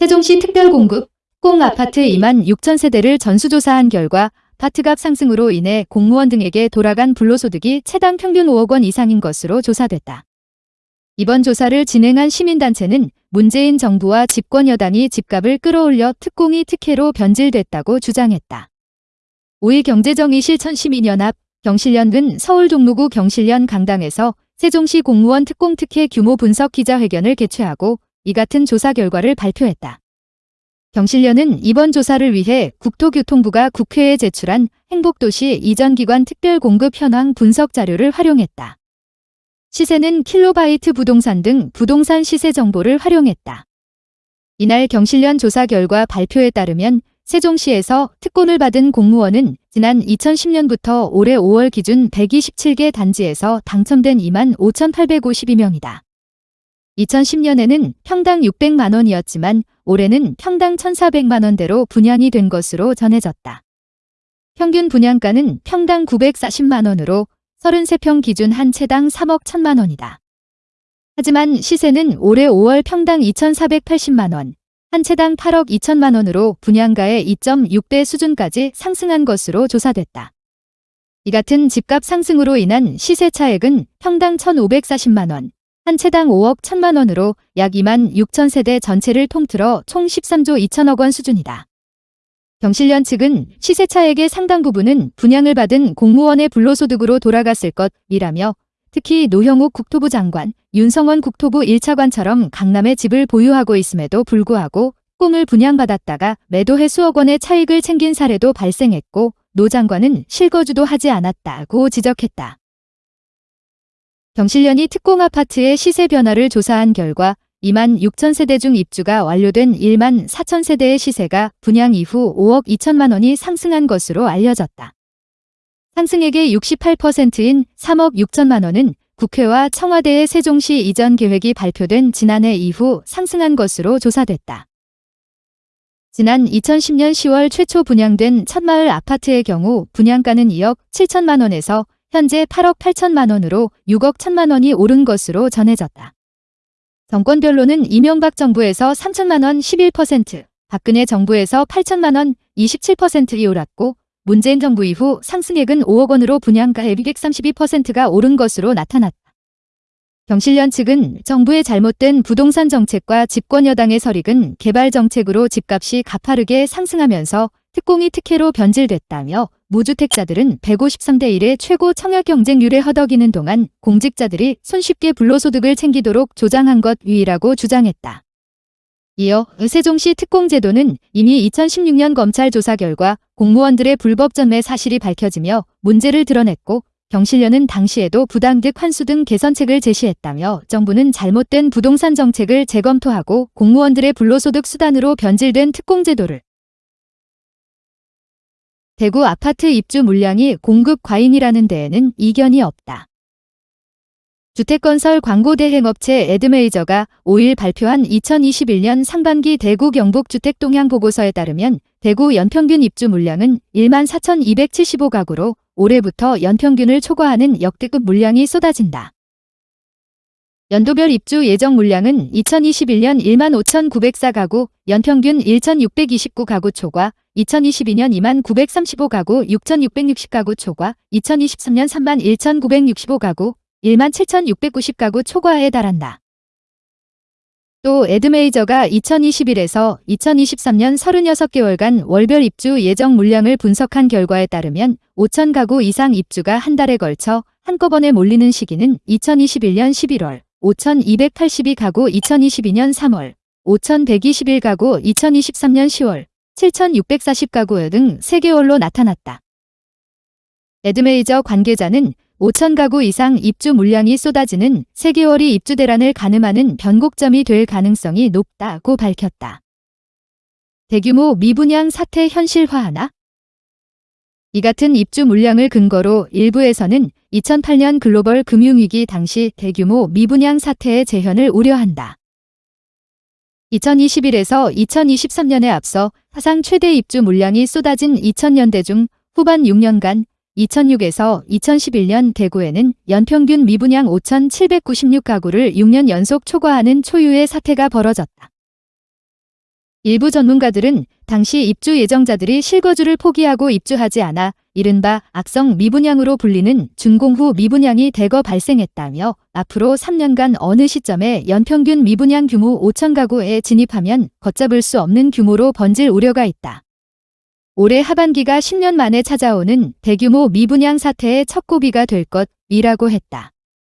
세종시 특별공급 공 아파트 2만 6천 세대를 전수조사한 결과 아파트값 상승으로 인해 공무원 등에게 돌아간 불로소득이 최당 평균 5억 원 이상인 것으로 조사됐다. 이번 조사를 진행한 시민단체는 문재인 정부와 집권 여당이 집값을 끌어올려 특공이 특혜로 변질됐다고 주장했다. 5일 경제정의 실 천시민연합 경실련은 서울 종로구 경실련 강당에서 세종시 공무원 특공 특혜 규모 분석 기자회견을 개최하고 이 같은 조사 결과를 발표했다. 경실련은 이번 조사를 위해 국토교통부가 국회에 제출한 행복도시 이전기관 특별공급 현황 분석 자료를 활용했다. 시세는 킬로바이트 부동산 등 부동산 시세 정보를 활용했다. 이날 경실련 조사 결과 발표에 따르면 세종시에서 특권을 받은 공무원은 지난 2010년부터 올해 5월 기준 127개 단지에서 당첨된 2만 5,852명이다. 2010년에는 평당 600만 원이었지만 올해는 평당 1,400만 원대로 분양이 된 것으로 전해졌다. 평균 분양가는 평당 940만 원으로 33평 기준 한 채당 3억 1천만 원이다. 하지만 시세는 올해 5월 평당 2,480만 원, 한 채당 8억 2천만 원으로 분양가의 2.6배 수준까지 상승한 것으로 조사됐다. 이 같은 집값 상승으로 인한 시세 차액은 평당 1,540만 원, 한 채당 5억 1천만 원으로 약 2만 6천 세대 전체를 통틀어 총 13조 2천억 원 수준이다. 경실련 측은 시세 차액의 상당 부분은 분양을 받은 공무원의 불로소득으로 돌아갔을 것이라며 특히 노형욱 국토부 장관, 윤성원 국토부 1차관처럼 강남에 집을 보유하고 있음에도 불구하고 꿈을 분양받았다가 매도해 수억 원의 차익을 챙긴 사례도 발생했고 노 장관은 실거주도 하지 않았다고 지적했다. 경실련이 특공 아파트의 시세 변화를 조사한 결과 2만 6천 세대 중 입주가 완료된 1만 4천 세대의 시세가 분양 이후 5억 2천만 원이 상승한 것으로 알려졌다. 상승액의 68%인 3억 6천만 원은 국회와 청와대의 세종시 이전 계획이 발표된 지난해 이후 상승한 것으로 조사됐다. 지난 2010년 10월 최초 분양된 첫마을 아파트의 경우 분양가는 2억 7천만 원에서 현재 8억 8천만 원으로 6억 1천만 원이 오른 것으로 전해졌다. 정권별로는 이명박 정부에서 3천만 원 11%, 박근혜 정부에서 8천만 원 27%이 올랐고 문재인 정부 이후 상승액은 5억 원으로 분양가의 232%가 오른 것으로 나타났다. 경실련 측은 정부의 잘못된 부동산 정책과 집권 여당의 설익은 개발 정책으로 집값이 가파르게 상승하면서 특공이 특혜로 변질됐다며 무주택자들은 153대 1의 최고 청약 경쟁률에 허덕이는 동안 공직자들이 손쉽게 불로소득을 챙기도록 조장한 것 위이라고 주장했다. 이어 세종시 특공제도는 이미 2016년 검찰 조사 결과 공무원들의 불법 전매 사실이 밝혀지며 문제를 드러냈고 경실련은 당시에도 부당득 환수 등 개선책을 제시했다며 정부는 잘못된 부동산 정책을 재검토하고 공무원들의 불로소득 수단으로 변질된 특공제도를 대구 아파트 입주 물량이 공급 과잉이라는 데에는 이견이 없다. 주택건설 광고대행업체 에드메이저가 5일 발표한 2021년 상반기 대구 경북 주택동향 보고서에 따르면 대구 연평균 입주 물량은 1만 4,275가구로 올해부터 연평균을 초과하는 역대급 물량이 쏟아진다. 연도별 입주 예정 물량은 2021년 1만 5,904가구, 연평균 1,629가구 초과, 2022년 2만 935가구 6,660가구 초과, 2023년 3만 1,965가구 1만 7,690가구 초과에 달한다. 또 에드메이저가 2021에서 2023년 36개월간 월별 입주 예정 물량을 분석한 결과에 따르면 5,000가구 이상 입주가 한 달에 걸쳐 한꺼번에 몰리는 시기는 2021년 11월, 5,282가구 2022년 3월, 5,121가구 2023년 10월, 7,640가구 등 3개월로 나타났다. 에드메이저 관계자는 5천 가구 이상 입주 물량이 쏟아지는 3개월이 입주 대란을 가늠하는 변곡점이 될 가능성이 높다고 밝혔다. 대규모 미분양 사태 현실화하나? 이 같은 입주 물량을 근거로 일부에서는 2008년 글로벌 금융위기 당시 대규모 미분양 사태의 재현을 우려한다. 2021에서 2023년에 앞서 사상 최대 입주 물량이 쏟아진 2000년대 중 후반 6년간 2006에서 2011년 대구에는 연평균 미분양 5,796가구를 6년 연속 초과하는 초유의 사태가 벌어졌다. 일부 전문가들은 당시 입주 예정자들이 실거주를 포기하고 입주하지 않아 이른바 악성 미분양으로 불리는 준공 후 미분양이 대거 발생했다며 앞으로 3년간 어느 시점에 연평균 미분양 규모 5천 가구에 진입하면 걷잡을 수 없는 규모로 번질 우려가 있다. 올해 하반기가 10년 만에 찾아오는 대규모 미분양 사태의 첫 고비가 될 것이라고 했다.